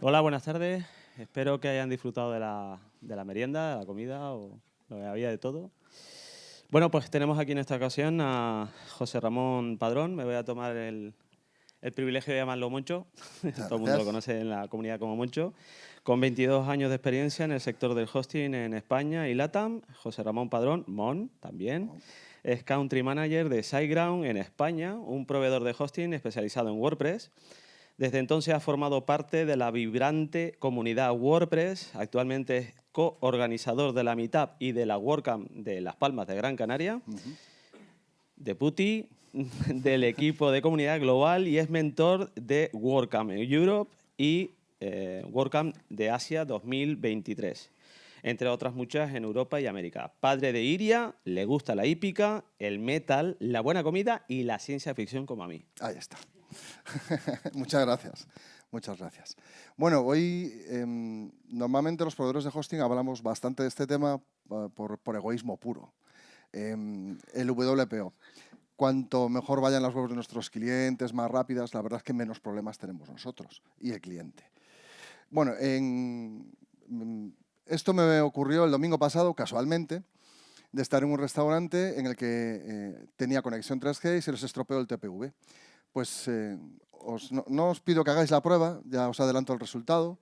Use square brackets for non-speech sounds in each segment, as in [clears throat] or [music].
Hola, buenas tardes. Espero que hayan disfrutado de la, de la merienda, de la comida o lo que había de todo. Bueno, pues tenemos aquí en esta ocasión a José Ramón Padrón. Me voy a tomar el, el privilegio de llamarlo Moncho. [laughs] Todo el mundo lo conoce en la comunidad como Moncho. Con 22 años de experiencia en el sector del hosting en España y LATAM. José Ramón Padrón, Mon también. Es Country Manager de SiteGround en España, un proveedor de hosting especializado en WordPress. Desde entonces ha formado parte de la vibrante comunidad WordPress. Actualmente es coorganizador de la Meetup y de la WordCamp de Las Palmas de Gran Canaria. De Puti, [laughs] del equipo de comunidad global y es mentor de WordCamp Europe y eh, WordCamp de Asia 2023 entre otras muchas en Europa y América. Padre de Iria, le gusta la hípica, el metal, la buena comida y la ciencia ficción como a mí. Ahí está. [laughs] Muchas gracias. Muchas gracias. Bueno, hoy em, normalmente los proveedores de hosting hablamos bastante de este tema eh, por, egoísmo puro. Em, el WPO. Cuanto mejor vayan las webs de nuestros clientes, más rápidas, la verdad es que menos problemas tenemos nosotros y el cliente. Bueno, en, mm, esto me ocurrió el domingo pasado, casualmente, de estar en un restaurante en el que eh, tenía conexión 3G y se les estropeó el TPV. Pues eh, no, os pido que hagáis la prueba, ya os adelanto el resultado.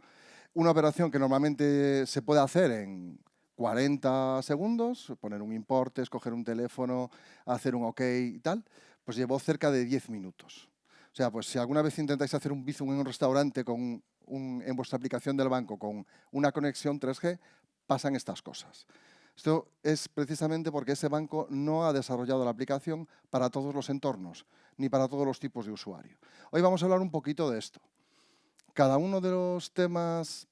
Una operación que normalmente se puede hacer en 40 segundos, poner un importe, escoger un teléfono, hacer un OK y tal, pues llevó cerca de 10 minutos. O sea, pues si alguna vez intentáis hacer un bizum en un restaurante con en vuestra aplicación del banco con una conexión 3G, pasan estas cosas. Esto es precisamente porque ese banco no ha desarrollado la aplicación para todos los entornos, ni para todos los tipos de usuario. Hoy vamos a hablar un poquito de esto. Cada uno de los temas,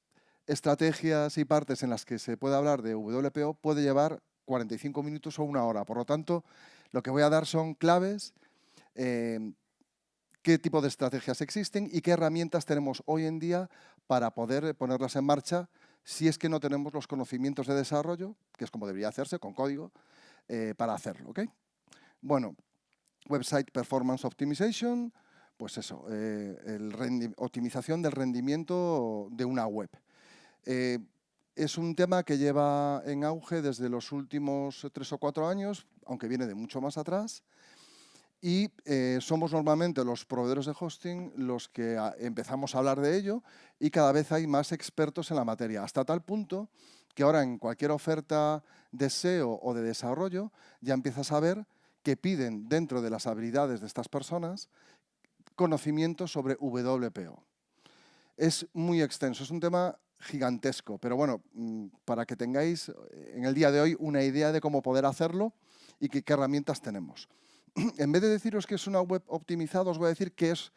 estrategias y partes en las que se puede hablar de WPO puede llevar 45 minutos o una hora. Por lo tanto, lo que voy a dar son claves, eh, qué tipo de estrategias existen y qué herramientas tenemos hoy en día para poder ponerlas en marcha si es que no tenemos los conocimientos de desarrollo, que es como debería hacerse, con código, eh, para hacerlo. Bueno, Website Performance Optimization, pues eso, eh, optimización del rendimiento de una web. Eh, es un tema que lleva en auge desde los últimos tres o cuatro años, aunque viene de mucho más atrás, y eh, somos normalmente los proveedores de hosting los que ah, empezamos a hablar de ello y cada vez hay más expertos en la materia, hasta tal punto que ahora en cualquier oferta de SEO o de desarrollo ya empiezas a ver que piden dentro de las habilidades de estas personas conocimientos sobre WPO. Es muy extenso, es un tema gigantesco, pero bueno, mm, para que tengáis en el día de hoy una idea de cómo poder hacerlo y qué herramientas tenemos. [clears throat] en vez de deciros que es una web optimizada, os voy a decir que es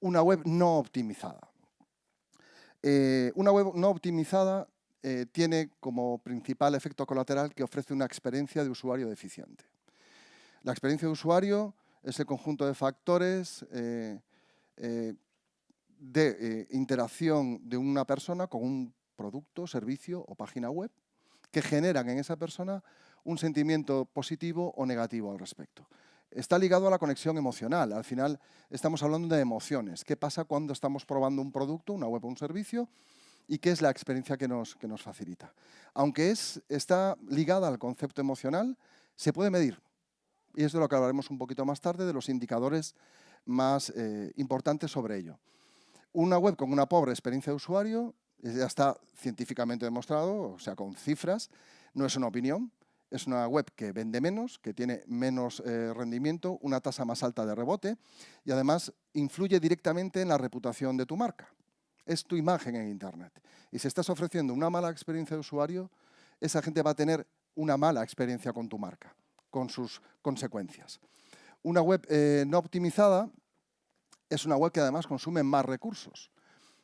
una web no optimizada. Eh, una web no optimizada eh, tiene como principal efecto colateral que ofrece una experiencia de usuario deficiente. La experiencia de usuario es el conjunto de factores eh, de interacción de una persona con un producto, servicio o página web que generan en esa persona un sentimiento positivo o negativo al respecto está ligado a la conexión emocional. Al final estamos hablando de emociones. ¿Qué pasa cuando estamos probando un producto, una web o un servicio? ¿Y qué es la experiencia que nos, que nos facilita? Aunque es, está ligada al concepto emocional, se puede medir. Y es de lo que hablaremos un poquito más tarde, de los indicadores más eh, importantes sobre ello. Una web con una pobre experiencia de usuario, ya está científicamente demostrado, o sea, con cifras, no es una opinión, es una web que vende menos, que tiene menos eh, rendimiento, una tasa más alta de rebote y además influye directamente en la reputación de tu marca. Es tu imagen en Internet. Y si estás ofreciendo una mala experiencia de usuario, esa gente va a tener una mala experiencia con tu marca, con sus consecuencias. Una web eh, no optimizada es una web que además consume más recursos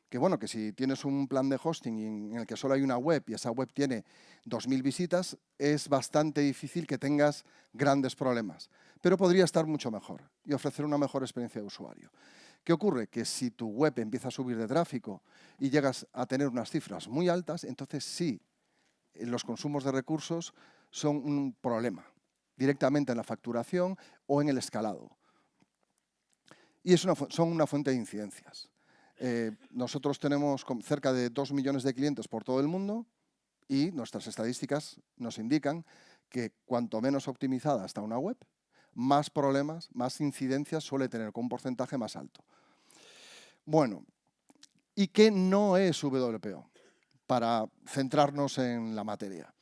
que bueno, que si tienes un plan de hosting en el que solo hay una web y esa web tiene 2.000 visitas, es bastante difícil que tengas grandes problemas. Pero podría estar mucho mejor y ofrecer una mejor experiencia de usuario. ¿Qué ocurre? Que si tu web empieza a subir de tráfico y llegas a tener unas cifras muy altas, entonces sí, los consumos de recursos son un problema, directamente en la facturación o en el escalado. Y son una fuente de incidencias. Eh, nosotros tenemos cerca de 2 millones de clientes por todo el mundo y nuestras estadísticas nos indican que cuanto menos optimizada está una web, más problemas, más incidencias suele tener con un porcentaje más alto. Bueno, ¿y qué no es WPO? Para centrarnos en la materia.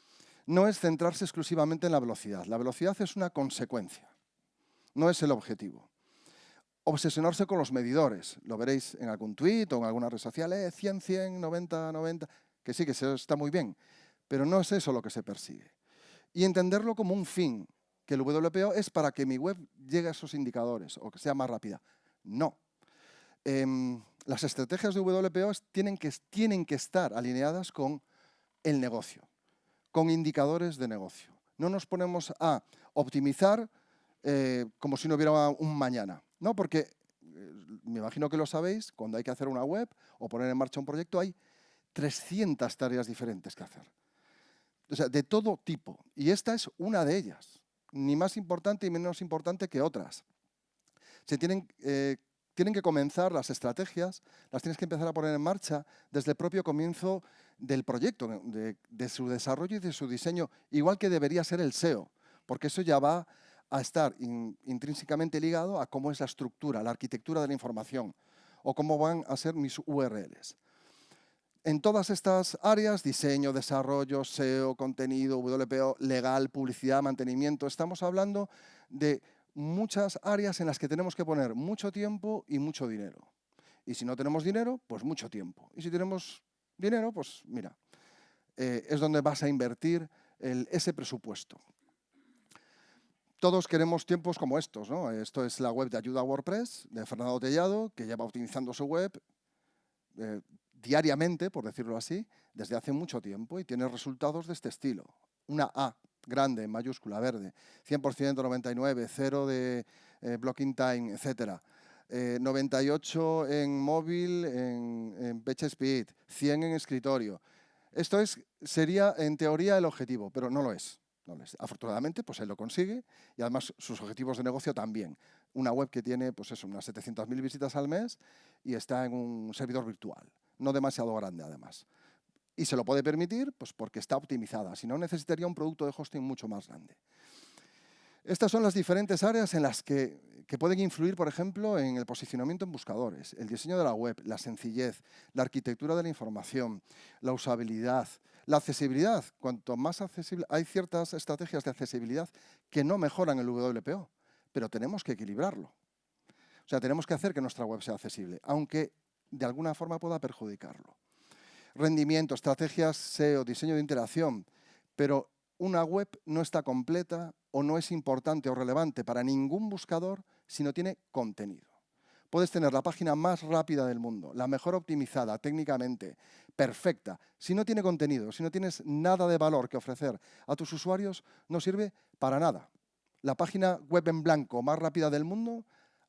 No es centrarse exclusivamente en la velocidad. La velocidad es una consecuencia, no es el objetivo obsesionarse con los medidores. Lo veréis en algún tweet o en alguna red social, eh, 100, 100, 90, 90, que sí, que está muy bien, pero no es eso lo que se persigue. Y entenderlo como un fin, que el WPO es para que mi web llegue a esos indicadores o que sea más rápida. No. Em, las estrategias de WPO tienen que, tienen que estar alineadas con el negocio, con indicadores de negocio. No nos ponemos a optimizar eh, como si no hubiera un mañana. No, porque eh, me imagino que lo sabéis, cuando hay que hacer una web o poner en marcha un proyecto hay 300 tareas diferentes que hacer. O sea, de todo tipo. Y esta es una de ellas, ni más importante y menos importante que otras. Se tienen, eh, tienen que comenzar las estrategias, las tienes que empezar a poner en marcha desde el propio comienzo del proyecto, de, de su desarrollo y de su diseño, igual que debería ser el SEO, porque eso ya va a estar intrínsecamente ligado a cómo es la estructura, la arquitectura de la información o cómo van a ser mis URLs. En todas estas áreas, diseño, desarrollo, SEO, contenido, WPO, legal, publicidad, mantenimiento, estamos hablando de muchas áreas en las que tenemos que poner mucho tiempo y mucho dinero. Y si no tenemos dinero, pues mucho tiempo. Y si tenemos dinero, pues mira, eh, es donde vas a invertir ese presupuesto todos queremos tiempos como estos. ¿no? Esto es la web de ayuda a WordPress de Fernando Tellado, que lleva optimizando su web eh, diariamente, por decirlo así, desde hace mucho tiempo y tiene resultados de este estilo. Una A grande, en mayúscula, verde, 100% 99, 0 de eh, blocking time, etc. 98 en móvil, en, en PageSpeed, 100 en escritorio. Esto es, sería en teoría el objetivo, pero no lo es. Afortunadamente, pues él lo consigue y además sus objetivos de negocio también. Una web que tiene pues eso, unas 700.000 visitas al mes y está en un servidor virtual, no demasiado grande además. Y se lo puede permitir pues porque está optimizada, si no necesitaría un producto de hosting mucho más grande. Estas son las diferentes áreas en las que, que, pueden influir, por ejemplo, en el posicionamiento en buscadores, el diseño de la web, la sencillez, la arquitectura de la información, la usabilidad, la accesibilidad, cuanto más accesible, hay ciertas estrategias de accesibilidad que no mejoran el WPO, pero tenemos que equilibrarlo. O sea, tenemos que hacer que nuestra web sea accesible, aunque de alguna forma pueda perjudicarlo. Rendimiento, estrategias SEO, diseño de interacción, pero una web no está completa o no es importante o relevante para ningún buscador si no tiene contenido. Puedes tener la página más rápida del mundo, la mejor optimizada técnicamente, perfecta. Si no tiene contenido, si no tienes nada de valor que ofrecer a tus usuarios, no sirve para nada. La página web en blanco más rápida del mundo,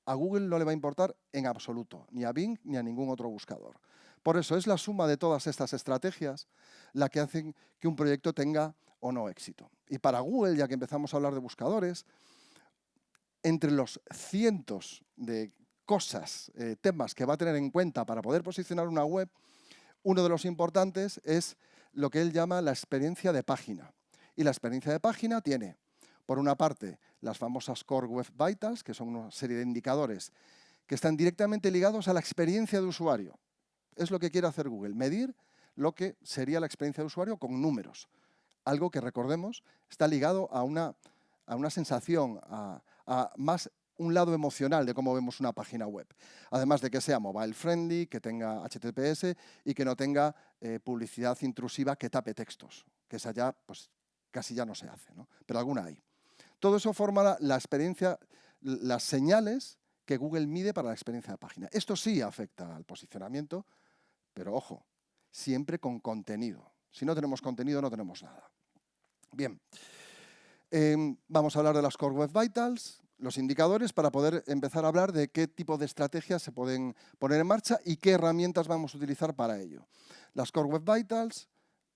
a Google no le va a importar en absoluto, ni a Bing ni a ningún otro buscador. Por eso es la suma de todas estas estrategias la que hacen que un proyecto tenga o no éxito. Y para Google, ya que empezamos a hablar de buscadores, entre los cientos de cosas, eh, temas que va a tener en cuenta para poder posicionar una web, uno de los importantes es lo que él llama la experiencia de página. Y la experiencia de página tiene, por una parte, las famosas Core Web Vitals, que son una serie de indicadores que están directamente ligados a la experiencia de usuario. Es lo que quiere hacer Google, medir lo que sería la experiencia de usuario con números. Algo que, recordemos, está ligado a una, a una sensación, a, a más un lado emocional de cómo vemos una página web. Además de que sea mobile friendly, que tenga HTTPS y que no tenga eh, publicidad intrusiva que tape textos, que esa ya pues, casi ya no se hace, ¿no? pero alguna hay. Todo eso forma la, experiencia, las señales que Google mide para la experiencia de página. Esto sí afecta al posicionamiento, pero ojo, siempre con contenido. Si no tenemos contenido, no tenemos nada. Bien, em, vamos a hablar de las Core Web Vitals los indicadores para poder empezar a hablar de qué tipo de estrategias se pueden poner en marcha y qué herramientas vamos a utilizar para ello. Las Core Web Vitals,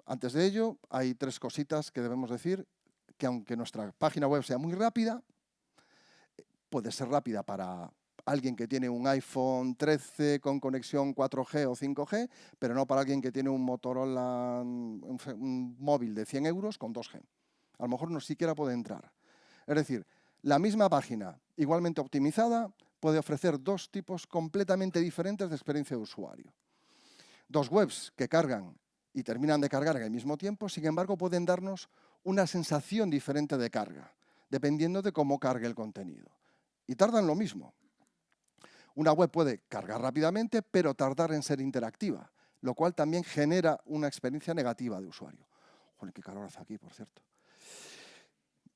antes de ello, hay tres cositas que debemos decir, que aunque nuestra página web sea muy rápida, puede ser rápida para alguien que tiene un iPhone 13 con conexión 4G o 5G, pero no para alguien que tiene un Motorola, un, móvil de 100 euros con 2G. A lo mejor no siquiera puede entrar. Es decir, la misma página, igualmente optimizada, puede ofrecer dos tipos completamente diferentes de experiencia de usuario. Dos webs que cargan y terminan de cargar el mismo tiempo, sin embargo, pueden darnos una sensación diferente de carga, dependiendo de cómo cargue el contenido. Y tardan lo mismo. Una web puede cargar rápidamente, pero tardar en ser interactiva, lo cual también genera una experiencia negativa de usuario. Qué calor hace aquí, por cierto.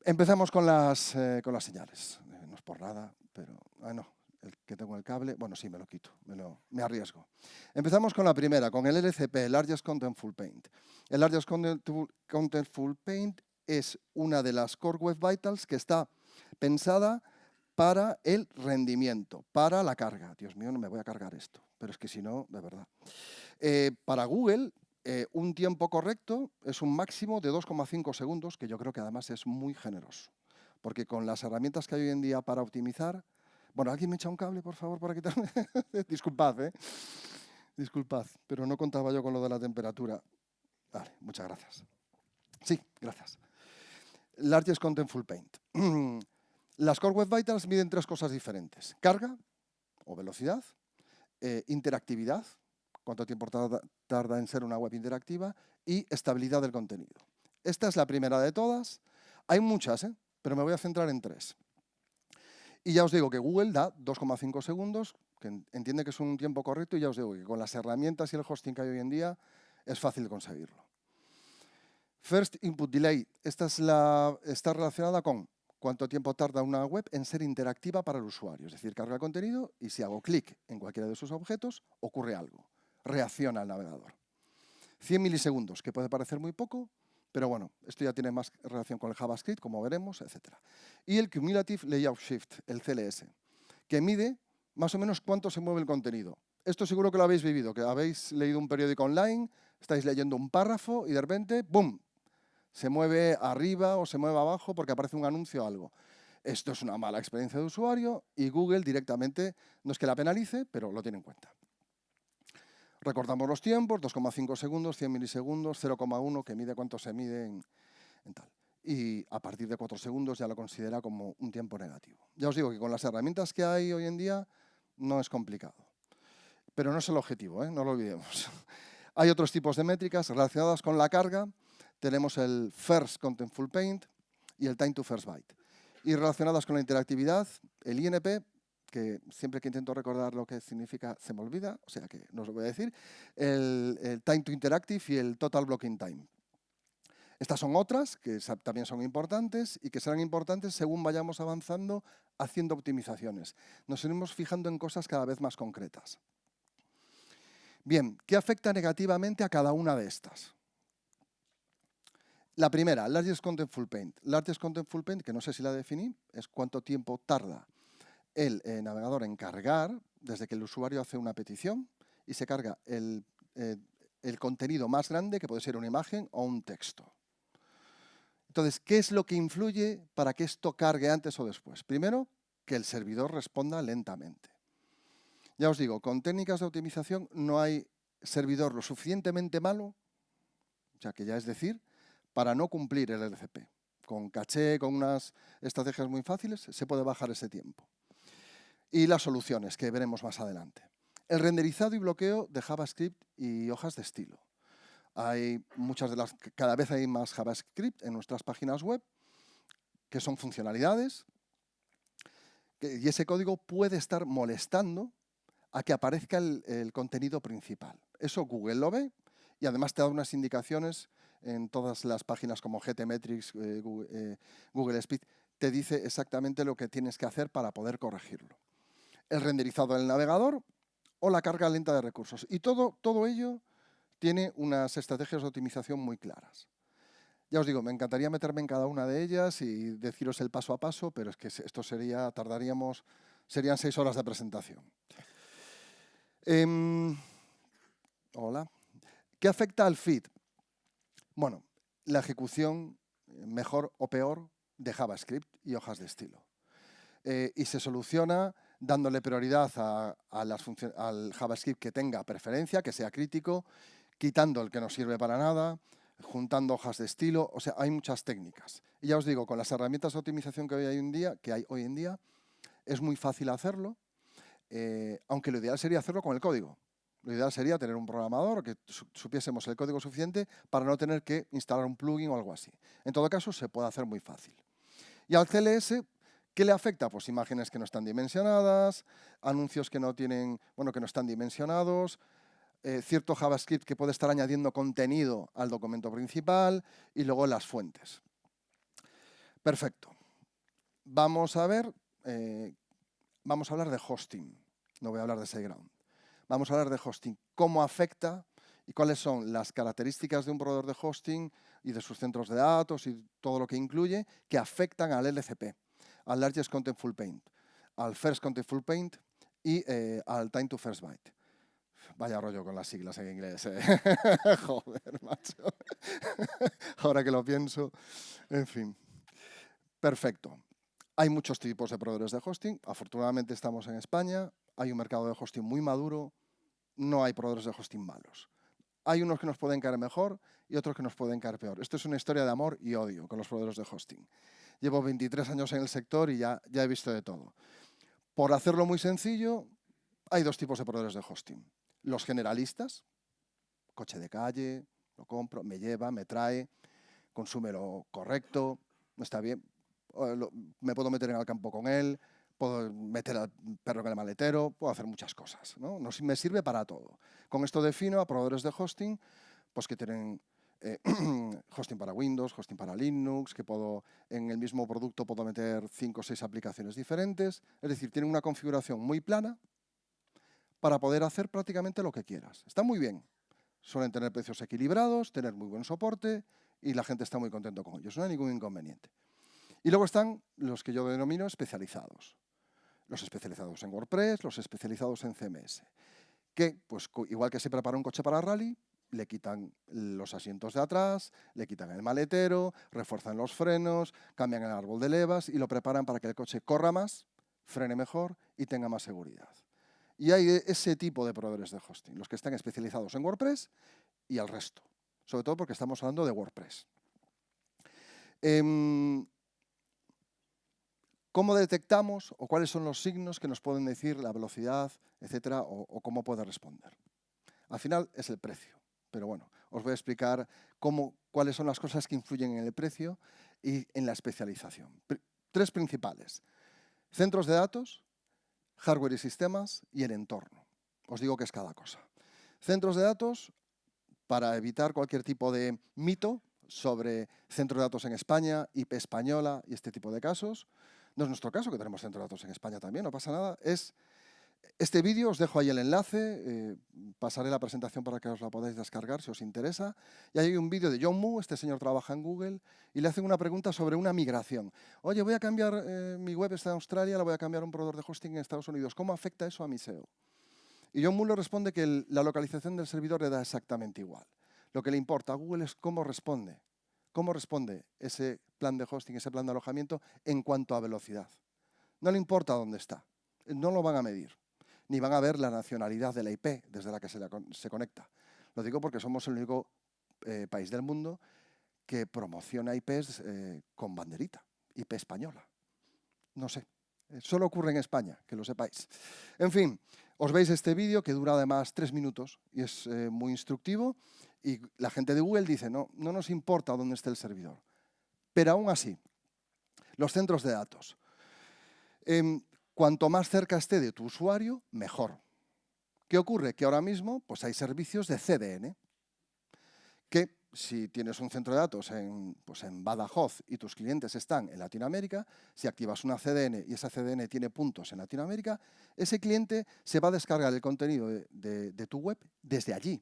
Empezamos con las, eh, con las señales. Eh, no es por nada, pero... Ah, no, el que tengo el cable, bueno, sí, me lo quito, me, lo, me arriesgo. Empezamos con la primera, con el LCP, Largest Contentful Paint. El Largest Contentful Paint es una de las Core Web Vitals que está pensada para el rendimiento, para la carga. Dios mío, no me voy a cargar esto, pero es que si no, de verdad. Eh, para Google, eh, un tiempo correcto es un máximo de 2,5 segundos, que yo creo que además es muy generoso. Porque con las herramientas que hay hoy en día para optimizar... Bueno, ¿alguien me echa un cable, por favor, para quitarme? [laughs] Disculpad, ¿eh? Disculpad, pero no contaba yo con lo de la temperatura. Vale, muchas gracias. Sí, gracias. Largest Contentful Paint. [clears throat] Las Core Web Vitals miden tres cosas diferentes. Carga o velocidad, eh, interactividad, cuánto tiempo tarda, en ser una web interactiva, y estabilidad del contenido. Esta es la primera de todas. Hay muchas, ¿eh? pero me voy a centrar en tres. Y ya os digo que Google da 2,5 segundos, que entiende que es un tiempo correcto, y ya os digo que con las herramientas y el hosting que hay hoy en día es fácil conseguirlo. First Input Delay, esta es la, está relacionada con cuánto tiempo tarda una web en ser interactiva para el usuario. Es decir, carga el contenido y si hago clic en cualquiera de sus objetos, ocurre algo. Reacciona al navegador. 100 milisegundos, que puede parecer muy poco, pero bueno, esto ya tiene más relación con el JavaScript, como veremos, etc. Y el Cumulative Layout Shift, el CLS, que mide más o menos cuánto se mueve el contenido. Esto seguro que lo habéis vivido, que habéis leído un periódico online, estáis leyendo un párrafo y de repente, ¡bum!, se mueve arriba o se mueve abajo porque aparece un anuncio o algo. Esto es una mala experiencia de usuario y Google directamente, no es que la penalice, pero lo tiene en cuenta. Recordamos los tiempos, 2,5 segundos, 100 milisegundos, 0,1 que mide cuánto se mide en, tal. Y a partir de 4 segundos ya lo considera como un tiempo negativo. Ya os digo que con las herramientas que hay hoy en día no es complicado. Pero no es el objetivo, ¿eh? no lo olvidemos. [laughs] hay otros tipos de métricas relacionadas con la carga, tenemos el First Contentful Paint y el Time to First Byte. Y relacionadas con la interactividad, el INP, que siempre que intento recordar lo que significa se me olvida, o sea que no os lo voy a decir, el, Time to Interactive y el Total Blocking Time. Estas son otras que también son importantes y que serán importantes según vayamos avanzando haciendo optimizaciones. Nos iremos fijando en cosas cada vez más concretas. Bien, ¿qué afecta negativamente a cada una de estas? La primera, Largest Contentful Paint. Largest Contentful Paint, que no sé si la definí, es cuánto tiempo tarda el eh, navegador en cargar desde que el usuario hace una petición y se carga el, eh, el contenido más grande, que puede ser una imagen o un texto. Entonces, ¿qué es lo que influye para que esto cargue antes o después? Primero, que el servidor responda lentamente. Ya os digo, con técnicas de optimización no hay servidor lo suficientemente malo, o sea que ya es decir, para no cumplir el LCP. Con caché, con unas estrategias muy fáciles, se puede bajar ese tiempo. Y las soluciones, que veremos más adelante. El renderizado y bloqueo de JavaScript y hojas de estilo. Hay muchas de las, cada vez hay más JavaScript en nuestras páginas web, que son funcionalidades, y ese código puede estar molestando a que aparezca el, contenido principal. Eso Google lo ve y además te da unas indicaciones en todas las páginas como GTmetrix, eh, eh, Google, Speed, te dice exactamente lo que tienes que hacer para poder corregirlo. El renderizado del navegador o la carga lenta de recursos. Y todo, todo ello tiene unas estrategias de optimización muy claras. Ya os digo, me encantaría meterme en cada una de ellas y deciros el paso a paso, pero es que esto sería, tardaríamos, serían seis horas de presentación. Em, hola. ¿Qué afecta al feed? Bueno, la ejecución eh, mejor o peor de JavaScript y hojas de estilo. Eh, y se soluciona dándole prioridad al JavaScript que tenga preferencia, que sea crítico, quitando el que no sirve para nada, juntando hojas de estilo, o sea, hay muchas técnicas. Y ya os digo, con las herramientas de optimización que, hoy en día, que hay hoy en día, es muy fácil hacerlo, eh, aunque lo ideal sería hacerlo con el código. Lo ideal sería tener un programador que supiésemos el código suficiente para no tener que instalar un plugin o algo así. En todo caso, se puede hacer muy fácil. Y al CLS, ¿qué le afecta? Pues imágenes que no están dimensionadas, anuncios que no, tienen, bueno, que no están dimensionados, eh, cierto JavaScript que puede estar añadiendo contenido al documento principal y luego las fuentes. Perfecto. Vamos a ver, eh, vamos a hablar de hosting. No voy a hablar de SiteGround. Vamos a hablar de hosting. ¿Cómo afecta y cuáles son las características de un proveedor de hosting y de sus centros de datos y todo lo que incluye que afectan al LCP, al Largest Contentful Paint, al First Contentful Paint y eh, al Time to First Byte. Vaya rollo con las siglas en inglés. ¿eh? [laughs] Joder, macho. Ahora que lo pienso. En fin. Perfecto. Hay muchos tipos de proveedores de hosting. Afortunadamente estamos en España. Hay un mercado de hosting muy maduro. No hay proveedores de hosting malos. Hay unos que nos pueden caer mejor y otros que nos pueden caer peor. Esto es una historia de amor y odio con los proveedores de hosting. Llevo 23 años en el sector y ya, ya he visto de todo. Por hacerlo muy sencillo, hay dos tipos de proveedores de hosting. Los generalistas, coche de calle, lo compro, me lleva, me trae, consume lo correcto, no está bien, me puedo meter en el campo con él, puedo meter al perro en el maletero, puedo hacer muchas cosas. ¿no? me sirve para todo. Con esto defino a proveedores de hosting pues que tienen eh, [clears throat] hosting para Windows, hosting para Linux, que puedo en el mismo producto puedo meter cinco o seis aplicaciones diferentes. Es decir, tienen una configuración muy plana para poder hacer prácticamente lo que quieras. Está muy bien. Suelen tener precios equilibrados, tener muy buen soporte y la gente está muy contento con ellos. No hay ningún inconveniente. Y luego están los que yo denomino especializados. Los especializados en WordPress, los especializados en CMS. Que, pues, igual que se prepara un coche para rally, le quitan los asientos de atrás, le quitan el maletero, refuerzan los frenos, cambian el árbol de levas y lo preparan para que el coche corra más, frene mejor y tenga más seguridad. Y hay ese tipo de proveedores de hosting, los que están especializados en WordPress y el resto. Sobre todo porque estamos hablando de WordPress. Em, ¿Cómo detectamos o cuáles son los signos que nos pueden decir la velocidad, etcétera, o, cómo puede responder? Al final es el precio, pero bueno, os voy a explicar cuáles son las cosas que influyen en el precio y en la especialización. tres principales. Centros de datos, hardware y sistemas y el entorno. Os digo que es cada cosa. Centros de datos, para evitar cualquier tipo de mito sobre centros de datos en España, IP española y este tipo de casos, no es nuestro caso, que tenemos centro de datos en España también, no pasa nada. Es este vídeo, os dejo ahí el enlace, eh, pasaré la presentación para que os la podáis descargar si os interesa. Y hay un vídeo de John Moo, este señor trabaja en Google, y le hacen una pregunta sobre una migración. Oye, voy a cambiar, eh, mi web está en Australia, la voy a cambiar a un proveedor de hosting en Estados Unidos. ¿Cómo afecta eso a mi SEO? Y John Moo le responde que la localización del servidor le da exactamente igual. Lo que le importa a Google es cómo responde ¿Cómo responde ese plan de hosting, ese plan de alojamiento en cuanto a velocidad? No le importa dónde está, no lo van a medir, ni van a ver la nacionalidad de la IP desde la que se, conecta. Lo digo porque somos el único eh, país del mundo que promociona IPs eh, con banderita, IP española. No sé, eh, solo ocurre en España, que lo sepáis. En fin, os veis este vídeo que dura además tres minutos y es muy instructivo y la gente de Google dice, no, no nos importa dónde esté el servidor. Pero aún así, los centros de datos. Em, cuanto más cerca esté de tu usuario, mejor. ¿Qué ocurre? Que ahora mismo pues hay servicios de CDN, que si tienes un centro de datos en, pues en Badajoz y tus clientes están en Latinoamérica, si activas una CDN y esa CDN tiene puntos en Latinoamérica, ese cliente se va a descargar el contenido de tu web desde allí,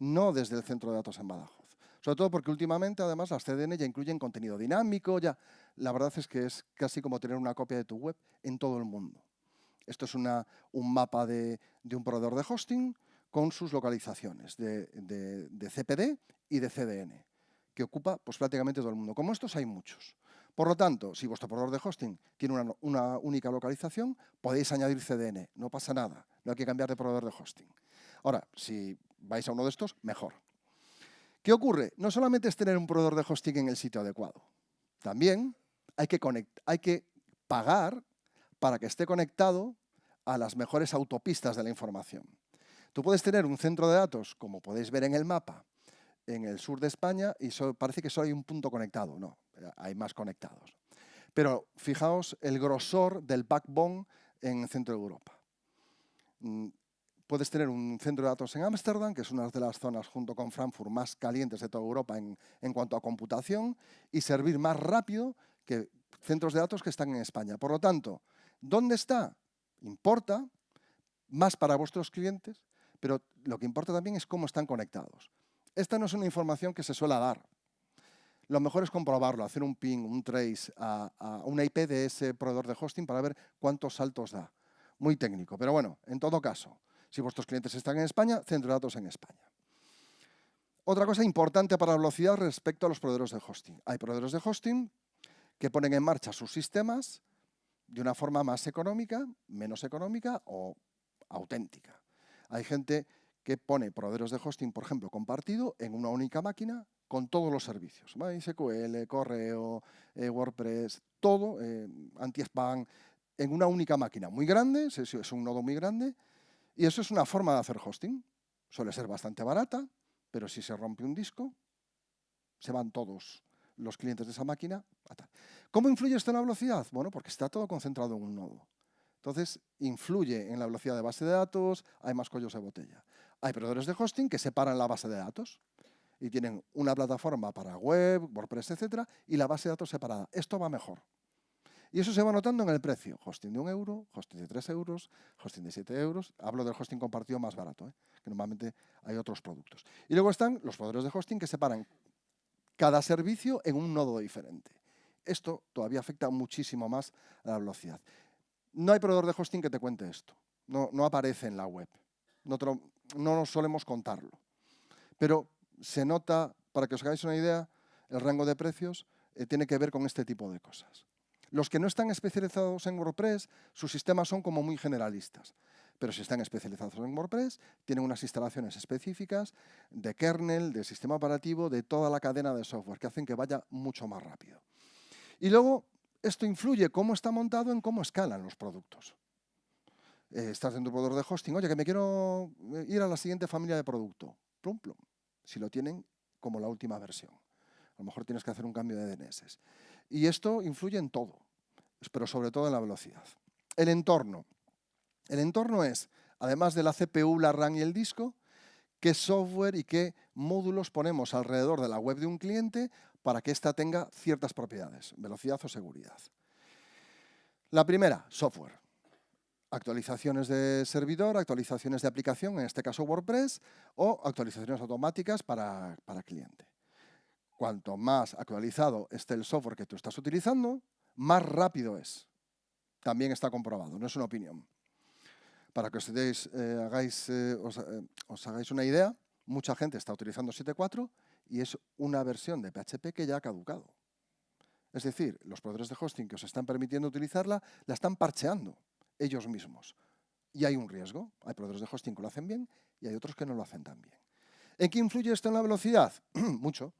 no desde el centro de datos en Badajoz. Sobre todo porque últimamente, además, las CDN ya incluyen contenido dinámico, ya. La verdad es que es casi como tener una copia de tu web en todo el mundo. Esto es una, un mapa de, un proveedor de hosting con sus localizaciones de, CPD y de CDN, que ocupa pues, prácticamente todo el mundo. Como estos hay muchos. Por lo tanto, si vuestro proveedor de hosting tiene una, única localización, podéis añadir CDN, no pasa nada, no hay que cambiar de proveedor de hosting. Ahora, si vais a uno de estos, mejor. ¿Qué ocurre? No solamente es tener un proveedor de hosting en el sitio adecuado, también hay que, pagar para que esté conectado a las mejores autopistas de la información. Tú puedes tener un centro de datos, como podéis ver en el mapa, en el sur de España y parece que solo hay un punto conectado. No, hay más conectados. Pero fijaos el grosor del backbone en el centro de Europa. Puedes tener un centro de datos en Ámsterdam, que es una de las zonas junto con Frankfurt más calientes de toda Europa en, en cuanto a computación, y servir más rápido que centros de datos que están en España. Por lo tanto, ¿dónde está? Importa más para vuestros clientes, pero lo que importa también es cómo están conectados. Esta no es una información que se suele dar. Lo mejor es comprobarlo, hacer un ping, un trace a, a una IP de ese proveedor de hosting para ver cuántos saltos da. Muy técnico, pero bueno, en todo caso, si vuestros clientes están en España, centro datos en España. Otra cosa importante para la velocidad respecto a los proveedores de hosting. Hay proveedores de hosting que ponen en marcha sus sistemas de una forma más económica, menos económica o auténtica. Hay gente que pone proveedores de hosting, por ejemplo, compartido en una única máquina con todos los servicios. MySQL, correo, eh, WordPress, todo, eh, anti-spam, en una única máquina muy grande, es un nodo muy grande, y eso es una forma de hacer hosting. Suele ser bastante barata, pero si se rompe un disco, se van todos los clientes de esa máquina. ¿Cómo influye esto en la velocidad? Bueno, porque está todo concentrado en un nodo. Entonces, influye en la velocidad de base de datos, hay más cuellos de botella. Hay proveedores de hosting que separan la base de datos y tienen una plataforma para web, WordPress, etcétera, y la base de datos separada. Esto va mejor. Y eso se va notando en el precio. Hosting de un euro, hosting de tres euros, hosting de siete euros. Hablo del hosting compartido más barato, ¿eh? que normalmente hay otros productos. Y luego están los proveedores de hosting que separan cada servicio en un nodo diferente. Esto todavía afecta muchísimo más a la velocidad. No hay proveedor de hosting que te cuente esto. No, aparece en la web no, no solemos contarlo. Pero se nota, para que os hagáis una idea, el rango de precios eh, tiene que ver con este tipo de cosas. Los que no están especializados en WordPress, sus sistemas son como muy generalistas. Pero si están especializados en WordPress, tienen unas instalaciones específicas de kernel, de sistema operativo, de toda la cadena de software, que hacen que vaya mucho más rápido. Y luego, esto influye cómo está montado en cómo escalan los productos. Eh, estás en tu proveedor de hosting, oye, que me quiero eh, ir a la siguiente familia de producto. Plum, plum. Si lo tienen como la última versión. A lo mejor tienes que hacer un cambio de DNS. Y esto influye en todo, pero sobre todo en la velocidad. El entorno. El entorno es, además de la CPU, la RAM y el disco, qué software y qué módulos ponemos alrededor de la web de un cliente para que ésta tenga ciertas propiedades, velocidad o seguridad. La primera, software actualizaciones de servidor, actualizaciones de aplicación, en este caso WordPress, o actualizaciones automáticas para, para cliente. Cuanto más actualizado esté el software que tú estás utilizando, más rápido es. También está comprobado, no es una opinión. Para que os, eh, hagáis, eh, eh, hagáis una idea, mucha gente está utilizando 7.4 y es una versión de PHP que ya ha caducado. Es decir, los proveedores de hosting que os están permitiendo utilizarla la están parcheando ellos mismos. Y hay un riesgo. Hay proveedores de hosting que lo hacen bien y hay otros que no lo hacen tan bien. ¿En qué influye esto en la velocidad? [clears throat] Mucho.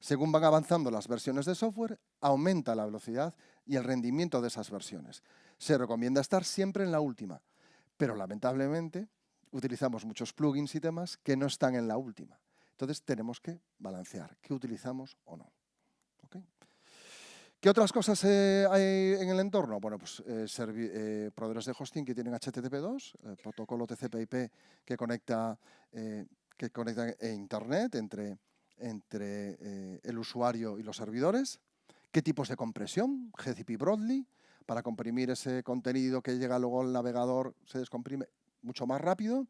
Según van avanzando las versiones de software, aumenta la velocidad y el rendimiento de esas versiones. Se recomienda estar siempre en la última, pero lamentablemente utilizamos muchos plugins y temas que no están en la última. Entonces tenemos que balancear qué utilizamos o no. ¿Qué otras cosas eh, hay en el entorno? Bueno, pues eh, eh, proveedores de hosting que tienen HTTP2, protocolo TCP/IP que conecta, que conecta Internet entre, entre el usuario y los servidores. ¿Qué tipos de compresión? GCP Broadly, para comprimir ese contenido que llega luego al navegador, se descomprime mucho más rápido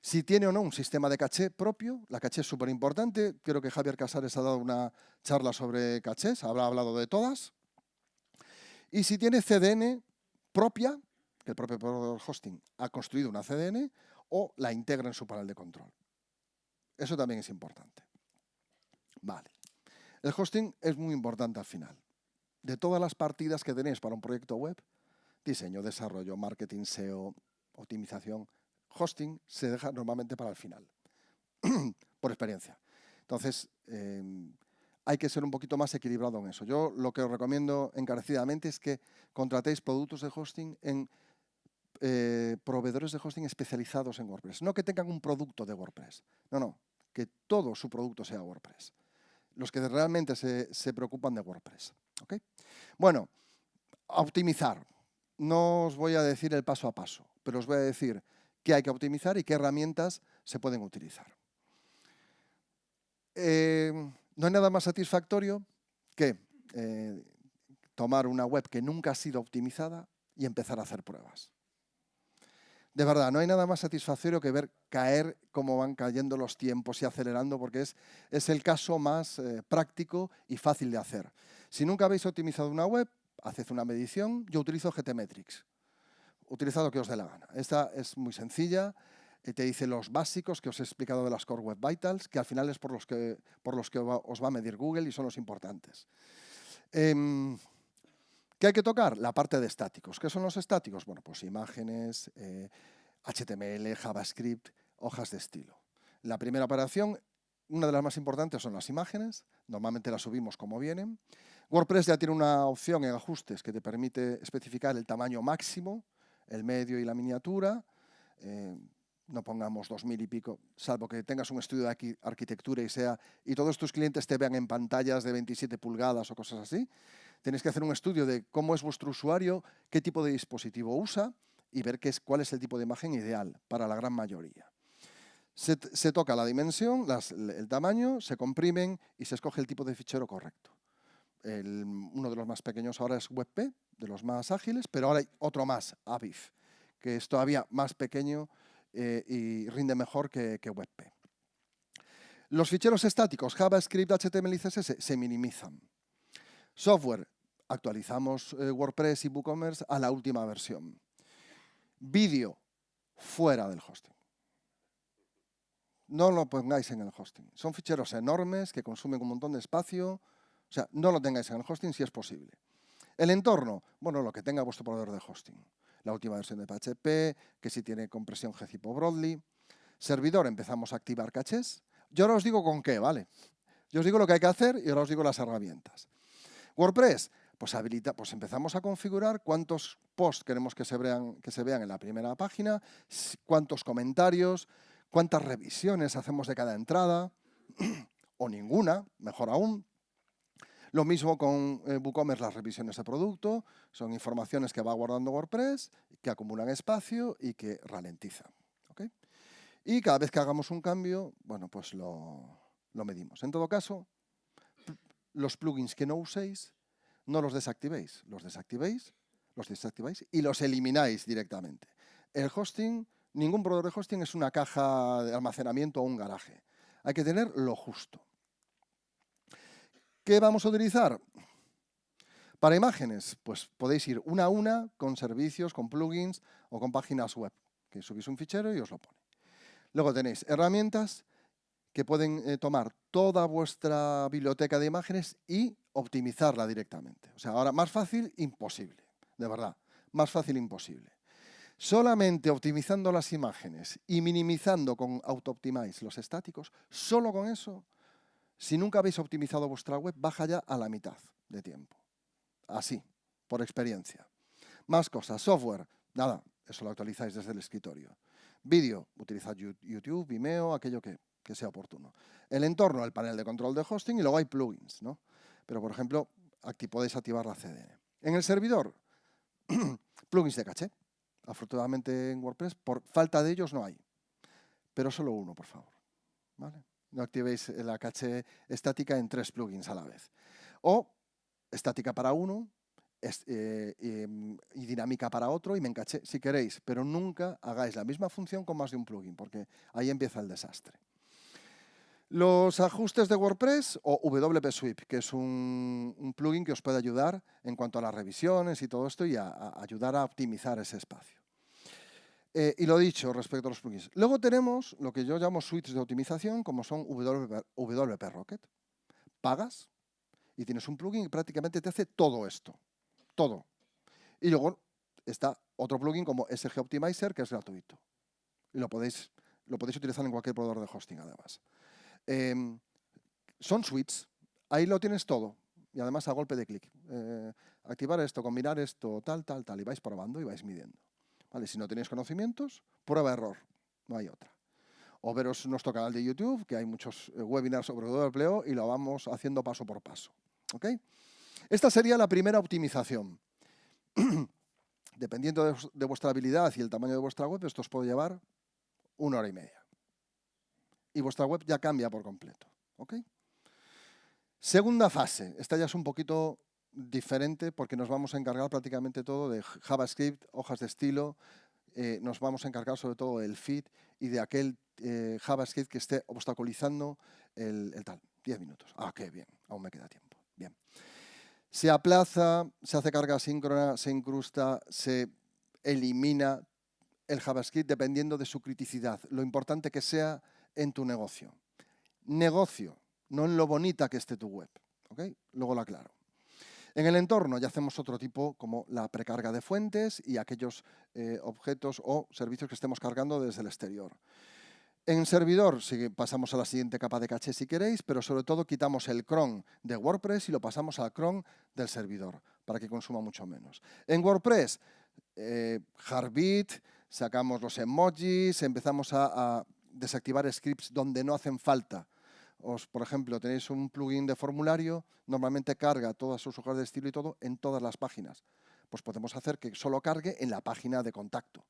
si tiene o no un sistema de caché propio. La caché es súper importante. Creo que Javier Casares ha dado una charla sobre cachés, habrá hablado de todas. Y si tiene CDN propia, que el propio proveedor hosting ha construido una CDN, o la integra en su panel de control. Eso también es importante. Vale. El hosting es muy importante al final. de todas las partidas que tenéis para un proyecto web, diseño, desarrollo, marketing, SEO, optimización, hosting, se deja normalmente para el final, [clears throat] por experiencia. Entonces, em, hay que ser un poquito más equilibrado en eso. Yo lo que os recomiendo encarecidamente es que contratéis productos de hosting en eh, proveedores de hosting especializados en WordPress. No que tengan un producto de WordPress. No, no. Que todo su producto sea WordPress. Los que realmente se, preocupan de WordPress. Bueno, optimizar. No os voy a decir el paso a paso, pero os voy a decir qué hay que optimizar y qué herramientas se pueden utilizar. Eh, no hay nada más satisfactorio que eh, tomar una web que nunca ha sido optimizada y empezar a hacer pruebas. De verdad, no hay nada más satisfactorio que ver caer cómo van cayendo los tiempos y acelerando, porque es, es el caso más eh, práctico y fácil de hacer. Si nunca habéis optimizado una web, haced una medición. Yo utilizo GTmetrix. Utilizad lo que os dé la gana. Esta es muy sencilla, eh, te dice los básicos que os he explicado de las Core Web Vitals, que al final es por los que, por los que os va a medir Google y son los importantes. Em, ¿Qué hay que tocar? La parte de estáticos. ¿Qué son los estáticos? Bueno, pues imágenes, HTML, eh, JavaScript, hojas de estilo. La primera operación, una de las más importantes son las imágenes. Normalmente las subimos como vienen. WordPress ya tiene una opción en ajustes que te permite especificar el tamaño máximo, el medio y la miniatura. Eh, no pongamos 2.000 y pico, salvo que tengas un estudio de arquitectura y sea y todos tus clientes te vean en pantallas de 27 pulgadas o cosas así. Tenéis que hacer un estudio de cómo es vuestro usuario, qué tipo de dispositivo usa y ver qué es, cuál es el tipo de imagen ideal para la gran mayoría. Se, toca la dimensión, el tamaño, se comprimen y se escoge el tipo de fichero correcto. uno de los más pequeños ahora es WebP, de los más ágiles, pero ahora hay otro más, Aviv, que es todavía más pequeño eh, y rinde mejor que, WebP. Los ficheros estáticos JavaScript, HTML y CSS se minimizan. Software, actualizamos eh, WordPress y WooCommerce a la última versión. Vídeo, fuera del hosting. No lo pongáis en el hosting. Son ficheros enormes que consumen un montón de espacio. O sea, no lo tengáis en el hosting si es posible. El entorno, bueno, lo que tenga vuestro proveedor de hosting la última versión de PHP, que si tiene compresión gCip o Broadly. Servidor, empezamos a activar cachés. Yo ahora os digo con qué, ¿vale? Yo os digo lo que hay que hacer y ahora os digo las herramientas. WordPress, pues, habilita, pues empezamos a configurar cuántos posts queremos que se, vean, que se vean en la primera página, cuántos comentarios, cuántas revisiones hacemos de cada entrada, [clears throat] o ninguna, mejor aún, lo mismo con eh, WooCommerce, las revisiones de producto, son informaciones que va guardando WordPress, que acumulan espacio y que ralentizan. Y cada vez que hagamos un cambio, bueno, pues lo, medimos. En todo caso, los plugins que no uséis, no los desactivéis. Los desactivéis, los desactiváis y los elimináis directamente. El hosting, ningún proveedor de hosting es una caja de almacenamiento o un garaje. Hay que tener lo justo. ¿Qué vamos a utilizar? Para imágenes, pues podéis ir una a una con servicios, con plugins o con páginas web, que subís un fichero y os lo pone. Luego tenéis herramientas que pueden eh, tomar toda vuestra biblioteca de imágenes y optimizarla directamente. O sea, ahora más fácil, imposible, de verdad, más fácil, imposible. Solamente optimizando las imágenes y minimizando con AutoOptimize los estáticos, solo con eso si nunca habéis optimizado vuestra web, baja ya a la mitad de tiempo. Así, por experiencia. Más cosas. Software, nada, eso lo actualizáis desde el escritorio. Vídeo, utilizad YouTube, Vimeo, aquello que, sea oportuno. El entorno, el panel de control de hosting y luego hay plugins, ¿no? Pero, por ejemplo, aquí podéis activar la CDN. En el servidor, [clears throat] plugins de caché. Afortunadamente en WordPress, por falta de ellos no hay. Pero solo uno, por favor. ¿Vale? no activéis la caché estática en tres plugins a la vez. O estática para uno eh, y, dinámica para otro y me encaché si queréis, pero nunca hagáis la misma función con más de un plugin, porque ahí empieza el desastre. Los ajustes de WordPress o WP Sweep, que es un, plugin que os puede ayudar en cuanto a las revisiones y todo esto y a ayudar a optimizar ese espacio. Eh, y lo dicho respecto a los plugins. Luego tenemos lo que yo llamo suites de optimización, como son WP, Rocket. Pagas Y tienes un plugin que prácticamente te hace todo esto. Todo. Y luego está otro plugin como SG Optimizer, que es gratuito. Y lo podéis, lo podéis utilizar en cualquier proveedor de hosting, además. Em, son suites. Ahí lo tienes todo. Y además a golpe de clic. Eh, activar esto, combinar esto, tal, tal, tal. Y vais probando y vais midiendo. ¿Vale? Si no tenéis conocimientos, prueba error. No hay otra. O veros nuestro canal de YouTube, que hay muchos eh, webinars sobre todo empleo y lo vamos haciendo paso por paso. ¿Ok? Esta sería la primera optimización. [clears throat] Dependiendo de, vuestra habilidad y el tamaño de vuestra web, esto os puede llevar una hora y media. Y vuestra web ya cambia por completo. Segunda fase. Esta ya es un poquito diferente porque nos vamos a encargar prácticamente todo de JavaScript, hojas de estilo, eh, nos vamos a encargar sobre todo del feed y de aquel eh, JavaScript que esté obstaculizando el, tal. Diez minutos. Ah, qué bien, aún me queda tiempo. Bien. Se aplaza, se hace carga síncrona, se incrusta, se elimina el JavaScript dependiendo de su criticidad, lo importante que sea en tu negocio. Negocio, no en lo bonita que esté tu web. Luego lo aclaro. En el entorno ya hacemos otro tipo como la precarga de fuentes y aquellos eh, objetos o servicios que estemos cargando desde el exterior. En servidor pasamos a la siguiente capa de caché si queréis, pero sobre todo quitamos el cron de WordPress y lo pasamos al cron del servidor para que consuma mucho menos. En WordPress, eh, sacamos los emojis, empezamos a, desactivar scripts donde no hacen falta. Os, por ejemplo, tenéis un plugin de formulario, normalmente carga todas sus hojas de estilo y todo en todas las páginas. Pues podemos hacer que solo cargue en la página de contacto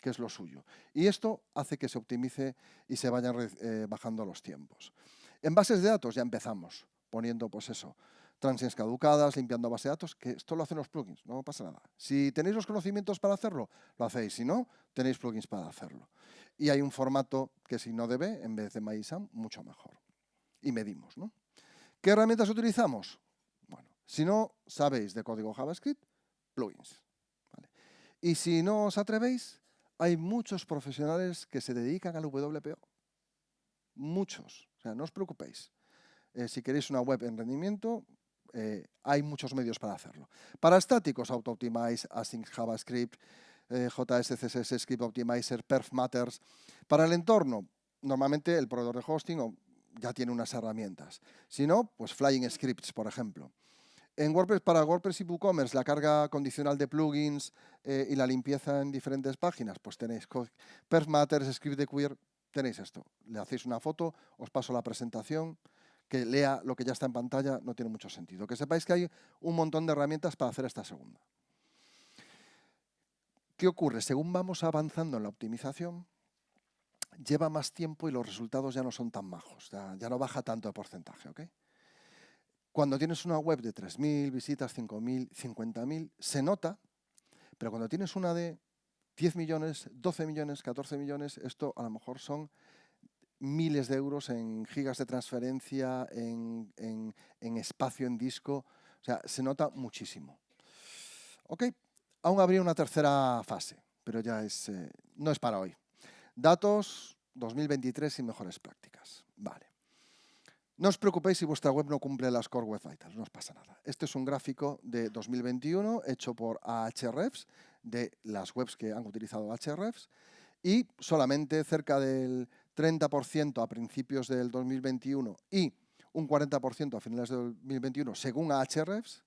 que es lo suyo. Y esto hace que se optimice y se vayan eh, bajando los tiempos. En bases de datos ya empezamos poniendo, pues eso, transients caducadas, limpiando base de datos, que esto lo hacen los plugins, no pasa nada. Si tenéis los conocimientos para hacerlo, lo hacéis. Si no, tenéis plugins para hacerlo. Y hay un formato que si no debe, en vez de MySam, mucho mejor. Y medimos. ¿Qué herramientas utilizamos? Bueno, si no sabéis de código JavaScript, plugins. Y si no os atrevéis, hay muchos profesionales que se dedican al WPO. Muchos. O sea, no os preocupéis. Eh, si queréis una web en rendimiento, eh, hay muchos medios para hacerlo. Para estáticos, AutoOptimize, Async JavaScript, eh, JSCSS Script Optimizer, Perf Matters. Para el entorno, normalmente el proveedor de hosting ya tiene unas herramientas. Si no, pues Flying Scripts, por ejemplo. En WordPress, para WordPress y WooCommerce, la carga condicional de plugins eh, y la limpieza en diferentes páginas, pues tenéis Perf Matters, Script de Queer, tenéis esto. Le hacéis una foto, os paso la presentación, que lea lo que ya está en pantalla, no tiene mucho sentido. Que sepáis que hay un montón de herramientas para hacer esta segunda. ¿Qué ocurre? Según vamos avanzando en la optimización, lleva más tiempo y los resultados ya no son tan majos, ya, no baja tanto de porcentaje. Cuando tienes una web de 3.000 visitas, 5.000, 50.000, se nota, pero cuando tienes una de 10 millones, 12 millones, 14 millones, esto a lo mejor son miles de euros en gigas de transferencia, en, espacio en disco, o sea, se nota muchísimo. ¿Ok? Aún habría una tercera fase, pero ya es, eh, no es para hoy. Datos 2023 y mejores prácticas. Vale. No os preocupéis si vuestra web no cumple las Core Web Vitals, no os pasa nada. Este es un gráfico de 2021 hecho por Ahrefs, de las webs que han utilizado Ahrefs, y solamente cerca del 30% a principios del 2021 y un 40% a finales del 2021, según Ahrefs,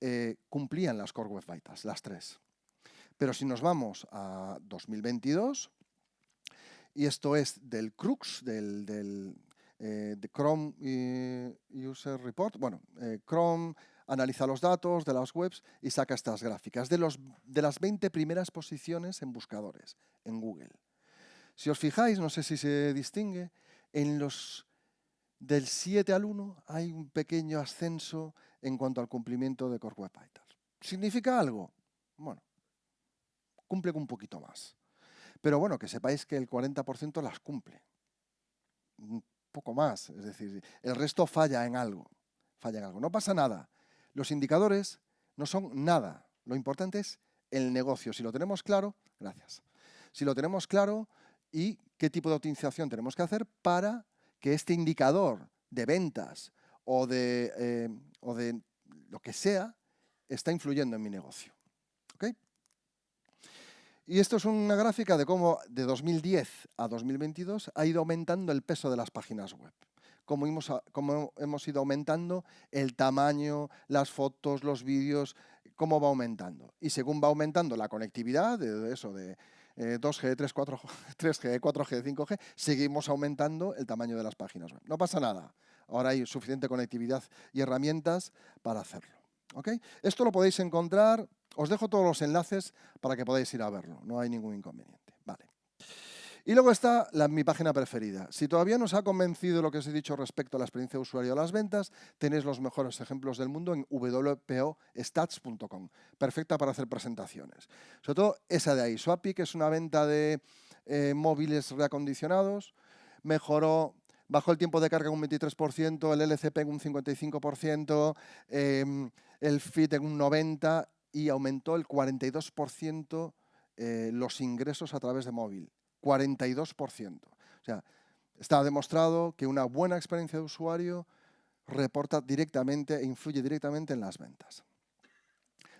eh, cumplían las Core Web Vitals, las tres. Pero si nos vamos a 2022, y esto es del crux, del eh, Chrome User Report. Bueno, eh, Chrome analiza los datos de las webs y saca estas gráficas de, los, de las 20 primeras posiciones en buscadores en Google. Si os fijáis, no sé si se distingue, en los del 7 al 1 hay un pequeño ascenso en cuanto al cumplimiento de Core Web Vitals. ¿Significa algo? Bueno, cumple un poquito más. Pero bueno, que sepáis que el 40% las cumple poco más. Es decir, el resto falla en algo. Falla en algo. No pasa nada. Los indicadores no son nada. Lo importante es el negocio. Si lo tenemos claro, gracias. Si lo tenemos claro y qué tipo de optimización tenemos que hacer para que este indicador de ventas o de, eh, o de lo que sea está influyendo en mi negocio. Y esto es una gráfica de cómo de 2010 a 2022 ha ido aumentando el peso de las páginas web. Cómo hemos, cómo hemos ido aumentando el tamaño, las fotos, los vídeos, cómo va aumentando. Y según va aumentando la conectividad, de eso, de 2G, 3, 4, 3G, 4G, 5G, seguimos aumentando el tamaño de las páginas web. No pasa nada. Ahora hay suficiente conectividad y herramientas para hacerlo. Esto lo podéis encontrar, os dejo todos los enlaces para que podáis ir a verlo, no hay ningún inconveniente. Vale. Y luego está mi página preferida. Si todavía no os ha convencido lo que os he dicho respecto a la experiencia de usuario de las ventas, tenéis los mejores ejemplos del mundo en wpostats.com. Perfecta para hacer presentaciones. Sobre todo esa de ahí, Swapi, que es una venta de eh, móviles reacondicionados, mejoró bajó el tiempo de carga un 23%, el LCP en un 55%, em, el FIT en un 90% y aumentó el 42% eh, los ingresos a través de móvil. 42%. O sea, está demostrado que una buena experiencia de usuario reporta directamente e influye directamente en las ventas.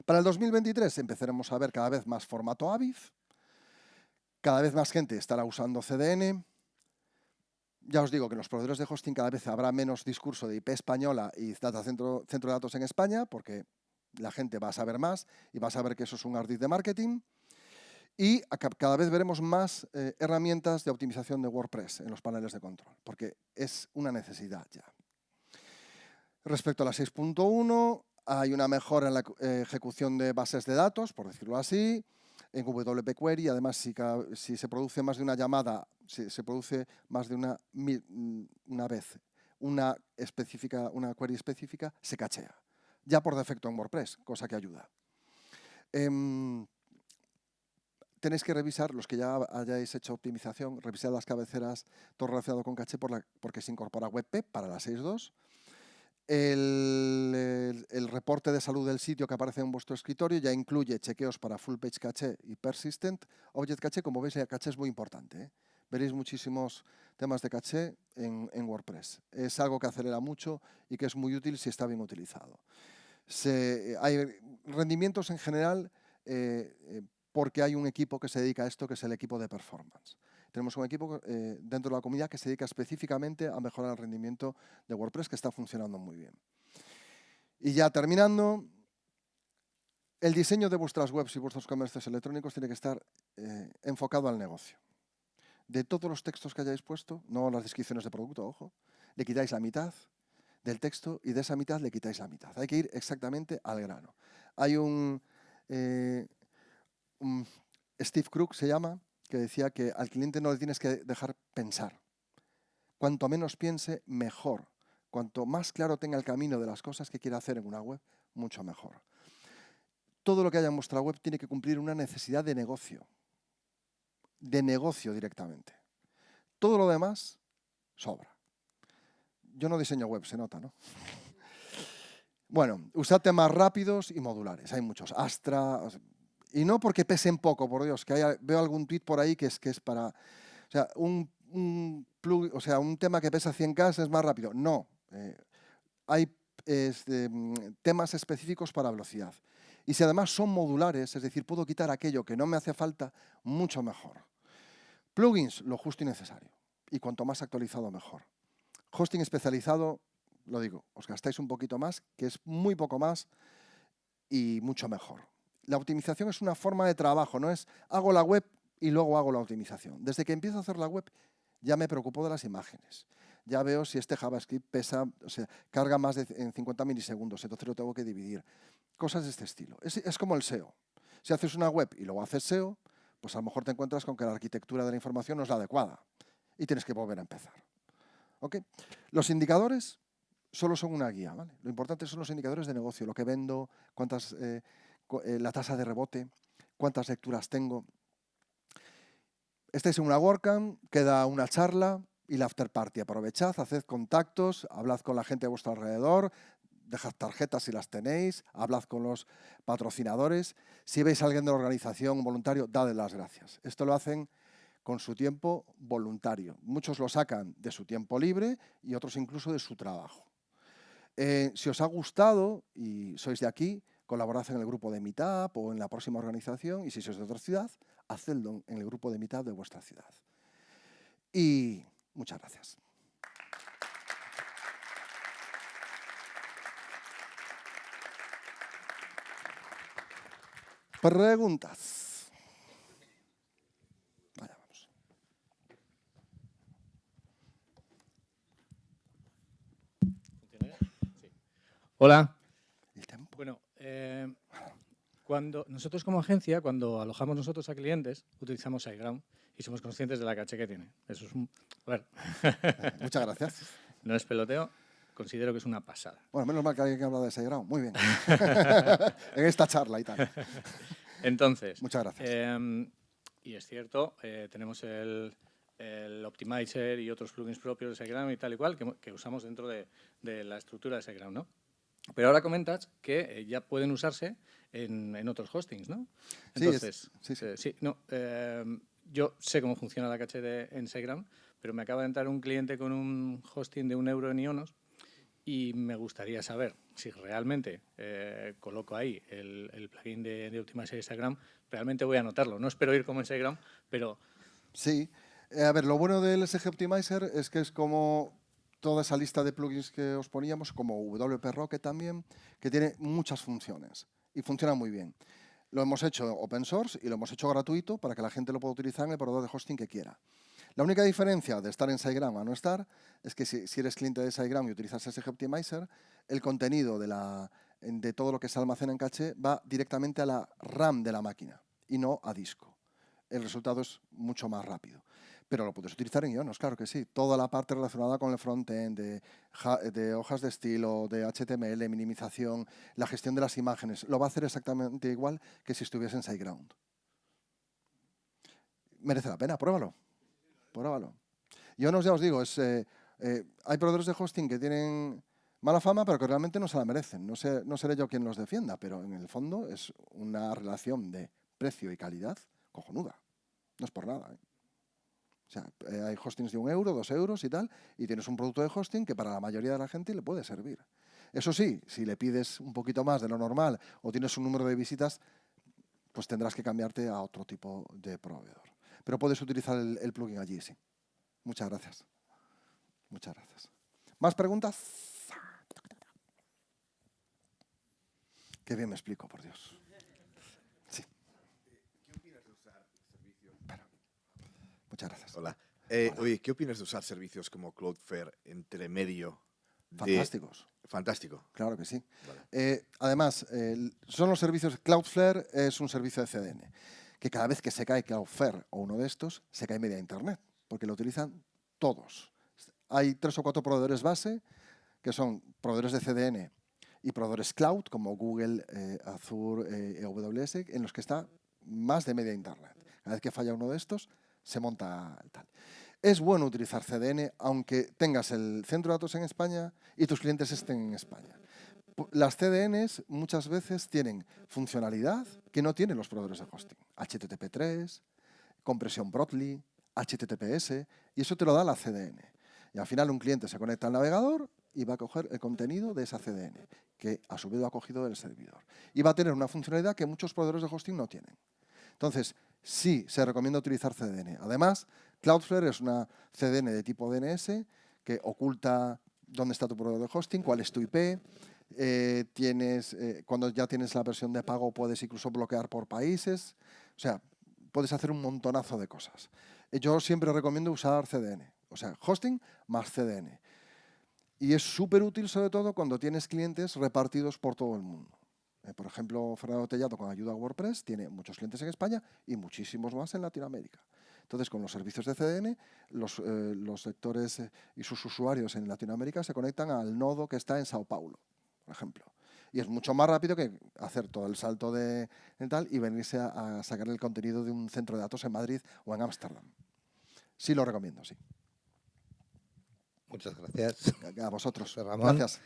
Para el 2023 empezaremos a ver cada vez más formato AVIF, cada vez más gente estará usando CDN. Ya os digo que en los proveedores de hosting cada vez habrá menos discurso de IP española y centro, centro de datos en España, porque la gente va a saber más y va a saber que eso es un ardid de marketing. Y cada vez veremos más eh, herramientas de optimización de WordPress en los paneles de control, porque es una necesidad ya. Respecto a la 6.1, hay una mejora en la eh, ejecución de bases de datos, por decirlo así, en WP Query. Además, si, se produce más de una llamada, si se produce más de una, mm, una vez una, específica, una query específica, se cachea. Ya por defecto en WordPress, cosa que ayuda. Em, tenéis que revisar, los que ya hayáis hecho optimización, revisar las cabeceras, todo relacionado con caché porque se incorpora WebP para la 6.2. El, el, reporte de salud del sitio que aparece en vuestro escritorio ya incluye chequeos para Full Page Cache y Persistent. Object Cache, como veis, el caché es muy importante. ¿eh? Veréis muchísimos temas de caché en, WordPress. Es algo que acelera mucho y que es muy útil si está bien utilizado. hay rendimientos en general eh, eh, porque hay un equipo que se dedica a esto, que es el equipo de performance. Tenemos un equipo eh, dentro de la comunidad que se dedica específicamente a mejorar el rendimiento de WordPress, que está funcionando muy bien. Y ya terminando, el diseño de vuestras webs y vuestros comercios electrónicos tiene que estar eh, enfocado al negocio. De todos los textos que hayáis puesto, no las descripciones de producto, ojo, le quitáis la mitad del texto y de esa mitad le quitáis la mitad. Hay que ir exactamente al grano. Hay un, eh, Steve Crook se llama, que decía que al cliente no le tienes que dejar pensar. Cuanto menos piense, mejor. Cuanto más claro tenga el camino de las cosas que quiere hacer en una web, mucho mejor. Todo lo que haya en vuestra web tiene que cumplir una necesidad de negocio. De negocio directamente. Todo lo demás sobra. Yo no diseño web, se nota, ¿no? [laughs] Bueno, usad temas rápidos y modulares. Hay muchos. Astra, y no porque pesen poco, por Dios, que veo algún tweet por ahí que es, que es para... O sea, un, tema que pesa 100K es más rápido. No. Eh, hay este, temas específicos para velocidad. Y si además son modulares, es decir, puedo quitar aquello que no me hace falta, mucho mejor. Plugins, lo justo y necesario. Y cuanto más actualizado, mejor. Hosting especializado, lo digo, os gastáis un poquito más, que es muy poco más y mucho mejor la optimización es una forma de trabajo, no es hago la web y luego hago la optimización. Desde que empiezo a hacer la web ya me preocupo de las imágenes. Ya veo si este JavaScript pesa, o sea, carga más de en 50 milisegundos, entonces lo tengo que dividir. Cosas de este estilo. Es, como el SEO. Si haces una web y luego haces SEO, pues a lo mejor te encuentras con que la arquitectura de la información no es la adecuada y tienes que volver a empezar. Los indicadores solo son una guía. Lo importante son los indicadores de negocio, lo que vendo, cuántas... Eh, la tasa de rebote, cuántas lecturas tengo. Estáis en una WordCamp, queda una charla y la after party. Aprovechad, haced contactos, hablad con la gente a vuestro alrededor, dejad tarjetas si las tenéis, hablad con los patrocinadores. Si veis a alguien de la organización, voluntario, dadle las gracias. Esto lo hacen con su tiempo voluntario. Muchos lo sacan de su tiempo libre y otros incluso de su trabajo. Eh, si os ha gustado y sois de aquí, colaborad en el grupo de Meetup o en la próxima organización y si sois de otra ciudad, hacedlo en el grupo de Meetup de vuestra ciudad. Y muchas gracias. Preguntas. Hola. Eh, cuando nosotros como agencia, cuando alojamos nosotros a clientes, utilizamos SiteGround y somos conscientes de la caché que tiene. Eso es un... A ver, [laughs] Muchas gracias. no es peloteo, considero que es una pasada. Bueno, menos mal que alguien que habla de SiteGround. Muy bien. [laughs] [laughs] en esta charla y tal. Entonces, Muchas gracias. eh, y es cierto, eh, tenemos el, el Optimizer y otros plugins propios de SiteGround y tal y cual que, que usamos dentro de, de la estructura de SiteGround, ¿no? Pero ahora comentas que eh, ya pueden usarse en, en otros hostings, ¿no? Sí, es- Entonces, sí, sí. eh, sí, no, eh, yo sé cómo funciona la caché de, SiteGround, pero me acaba de entrar un cliente con un hosting de un euro en Ionos y me gustaría saber si realmente eh, coloco ahí el, el plugin de, de Instagram, realmente voy a anotarlo. No espero ir como en Instagram, pero Sí. A ver, lo bueno del SG Optimizer es que es como toda esa lista de plugins que os poníamos, como WP Rocket también, que tiene muchas funciones y funciona muy bien. Lo hemos hecho open source y lo hemos hecho gratuito para que la gente lo pueda utilizar en el proveedor de hosting que quiera. La única diferencia de estar en SiteGround a no estar es que si, eres cliente de SiteGround y utilizas SG Optimizer, el contenido de, la, de todo lo que se almacena en caché va directamente a la RAM de la máquina y no a disco. El resultado es mucho más rápido. Pero lo puedes utilizar en Ionos, claro que sí. Toda la parte relacionada con el frontend, de, ja- de hojas de estilo, de HTML, minimización, la gestión de las imágenes, lo va a hacer exactamente igual que si estuviese en SiteGround. Merece la pena, pruébalo. Pruébalo. Ionos, ya os digo, es, eh, eh, hay proveedores de hosting que tienen mala fama, pero que realmente no se la merecen. No, sé, no seré yo quien los defienda, pero en el fondo es una relación de precio y calidad cojonuda. No es por nada. ¿eh? O sea, eh, hay hostings de un euro, dos euros y tal, y tienes un producto de hosting que para la mayoría de la gente le puede servir. Eso sí, si le pides un poquito más de lo normal o tienes un número de visitas, pues tendrás que cambiarte a otro tipo de proveedor. Pero puedes utilizar el, el plugin allí, sí. Muchas gracias. Muchas gracias. ¿Más preguntas? Qué bien me explico, por Dios. Sí. Espera. Muchas gracias. Hola. Eh, Oye, ¿qué opinas de usar servicios como Cloudflare entre medio? de- Fantásticos. Fantástico. Claro que sí. Vale. Eh, además, el- son los servicios, Cloudflare es un servicio de CDN, que cada vez que se cae Cloudflare o uno de estos, se cae media Internet, porque lo utilizan todos. Hay tres o cuatro proveedores base, que son proveedores de CDN y proveedores cloud, como Google, eh, Azure, eh, AWS, en los que está más de media Internet. Cada vez que falla uno de estos, se monta tal. Es bueno utilizar CDN aunque tengas el centro de datos en España y tus clientes estén en España. Las CDNs muchas veces tienen funcionalidad que no tienen los proveedores de hosting. HTTP3, compresión Broadly, HTTPS, y eso te lo da la CDN. Y al final un cliente se conecta al navegador y va a coger el contenido de esa CDN, que a su vez lo ha cogido del servidor. Y va a tener una funcionalidad que muchos proveedores de hosting no tienen. Entonces, sí, se recomienda utilizar CDN. Además, Cloudflare es una CDN de tipo DNS que oculta dónde está tu proveedor de hosting, cuál es tu IP. eh, tienes, eh, cuando ya tienes la versión de pago, puedes incluso bloquear por países. O sea, puedes hacer un montonazo de cosas. Eh, Yo siempre recomiendo usar CDN, o sea, hosting más CDN. Y es súper útil, sobre todo, cuando tienes clientes repartidos por todo el mundo. Eh, por ejemplo, Fernando Tellado con ayuda a WordPress tiene muchos clientes en España y muchísimos más en Latinoamérica. Entonces, con los servicios de CDN, los, eh, los sectores eh, y sus usuarios en Latinoamérica se conectan al nodo que está en Sao Paulo, por ejemplo. Y es mucho más rápido que hacer todo el salto de de tal y venirse a, a sacar el contenido de un centro de datos en Madrid o en Ámsterdam. Sí lo recomiendo, sí. Muchas gracias. A- vosotros. Ramón. Gracias.